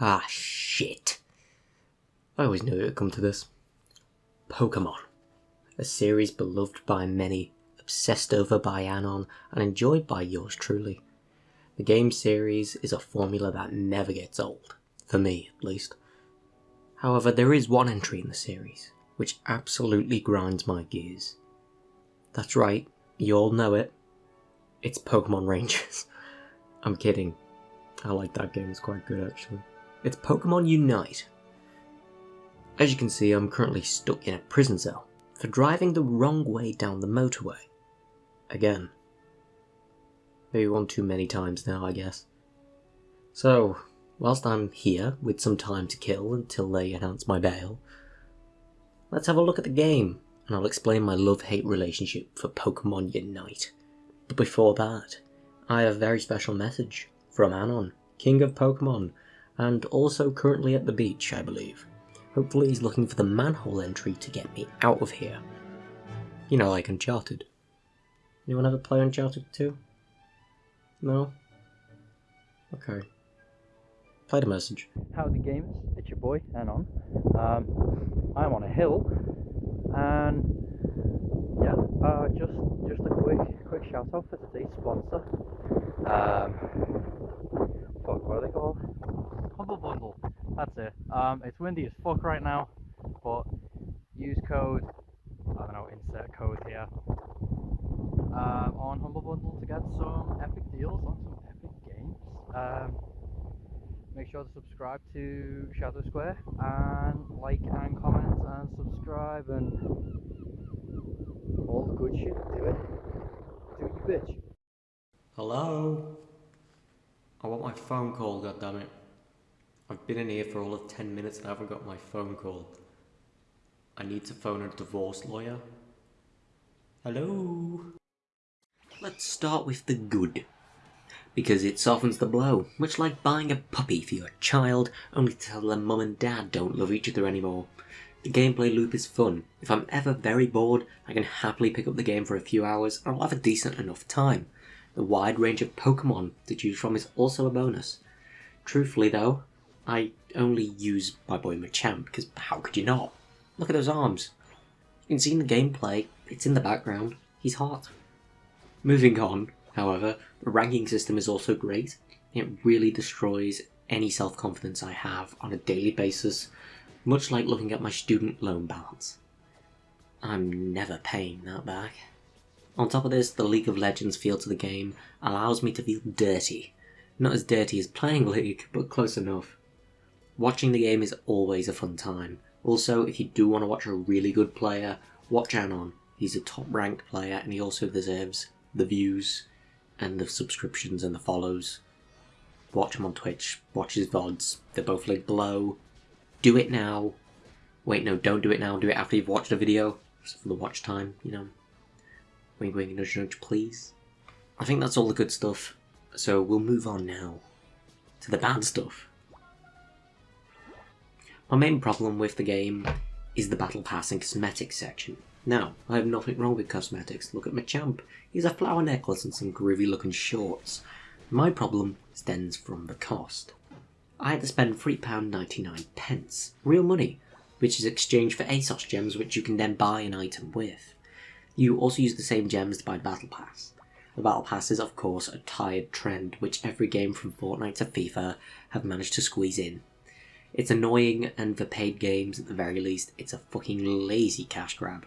Ah, shit. I always knew it would come to this. Pokemon. A series beloved by many, obsessed over by Anon, and enjoyed by yours truly. The game series is a formula that never gets old, for me at least. However, there is one entry in the series which absolutely grinds my gears. That's right, you all know it. It's Pokemon Rangers. I'm kidding. I like that game, it's quite good actually. It's Pokemon Unite. As you can see, I'm currently stuck in a prison cell for driving the wrong way down the motorway. Again. Maybe one too many times now, I guess. So, whilst I'm here with some time to kill until they announce my bail, let's have a look at the game and I'll explain my love-hate relationship for Pokemon Unite. But before that, I have a very special message from Anon, King of Pokemon, and also currently at the beach, I believe. Hopefully he's looking for the manhole entry to get me out of here. You know, like Uncharted. Anyone ever play Uncharted 2? No? Okay. Play the message. Howdy gamers, it's your boy, Anon. Um, I'm on a hill, and yeah, uh, just just a quick quick shout out for today's sponsor. Um, fuck, what are they called? Humble Bundle. That's it. Um, it's windy as fuck right now, but use code. I don't know. Insert code here. Um, on Humble Bundle to get some epic deals on some epic games. Um, make sure to subscribe to Shadow Square and like and comment and subscribe and all the good shit. Do it. Do it, you bitch. Hello? I want my phone call, goddammit. I've been in here for all of 10 minutes and I haven't got my phone call. I need to phone a divorce lawyer. Hello? Let's start with the good. Because it softens the blow, much like buying a puppy for your child, only to tell them mum and dad don't love each other anymore. The gameplay loop is fun. If I'm ever very bored, I can happily pick up the game for a few hours and I'll have a decent enough time. The wide range of Pokemon to choose from is also a bonus. Truthfully though, I only use my boy Machamp, because how could you not? Look at those arms. You can see in the gameplay, it's in the background, he's hot. Moving on, however, the ranking system is also great. It really destroys any self-confidence I have on a daily basis, much like looking at my student loan balance. I'm never paying that back. On top of this, the League of Legends feel to the game allows me to feel dirty. Not as dirty as playing League, but close enough. Watching the game is always a fun time. Also, if you do want to watch a really good player, watch Anon. He's a top ranked player and he also deserves the views and the subscriptions and the follows. Watch him on Twitch, watch his VODs, they're both linked below. Do it now. Wait, no, don't do it now, do it after you've watched a video. For the watch time, you know. Wink wink nudge nudge please. I think that's all the good stuff. So we'll move on now to the bad stuff. My main problem with the game is the Battle Pass and Cosmetics section. Now, I have nothing wrong with cosmetics. Look at my champ. He's a flower necklace and some groovy looking shorts. My problem stems from the cost. I had to spend £3.99 pence, real money, which is exchanged for Aeos gems which you can then buy an item with. You also use the same gems to buy Battle Pass. The Battle Pass is of course a tired trend which every game from Fortnite to FIFA have managed to squeeze in. It's annoying and for paid games at the very least it's a fucking lazy cash grab.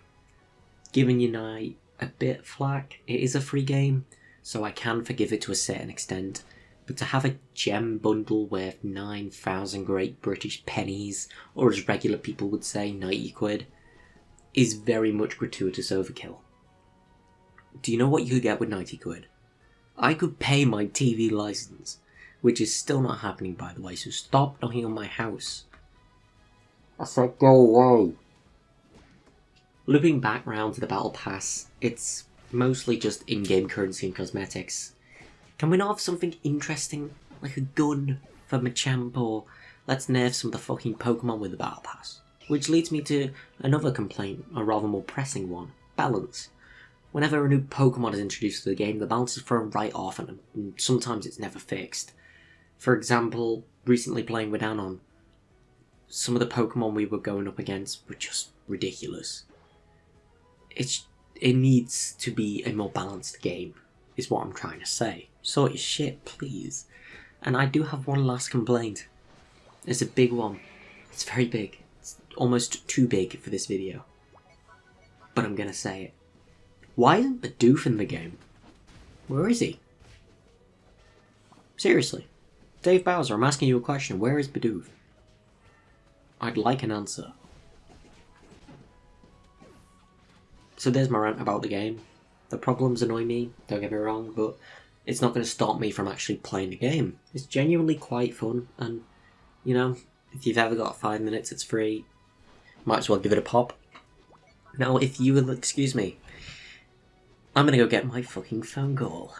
Giving Unite a bit flack, it is a free game, so I can forgive it to a certain extent, but to have a gem bundle worth 9,000 great British pennies, or as regular people would say, 90 quid, is very much gratuitous overkill. Do you know what you could get with 90 quid? I could pay my TV license, which is still not happening by the way, so stop knocking on my house. I said go away. Looping back round to the Battle Pass, it's mostly just in-game currency and cosmetics. Can we not have something interesting, like a gun for Machamp, or let's nerf some of the fucking Pokemon with the Battle Pass? Which leads me to another complaint, a rather more pressing one, balance. Whenever a new Pokemon is introduced to the game, the balance is thrown right off and sometimes it's never fixed. For example, recently playing with Anon, some of the Pokemon we were going up against were just ridiculous. It's it needs to be a more balanced game, is what I'm trying to say. Sort your shit, please. And I do have one last complaint. It's a big one. It's very big. It's almost too big for this video. But I'm gonna say it. Why isn't Bidoof in the game? Where is he? Seriously. Dave Bowser, I'm asking you a question. Where is Bidoof? I'd like an answer. So there's my rant about the game. The problems annoy me, don't get me wrong, but it's not going to stop me from actually playing the game. It's genuinely quite fun, and, you know, if you've ever got five minutes, it's free. Might as well give it a pop. Now, if you will excuse me, I'm gonna go get my fucking phone call.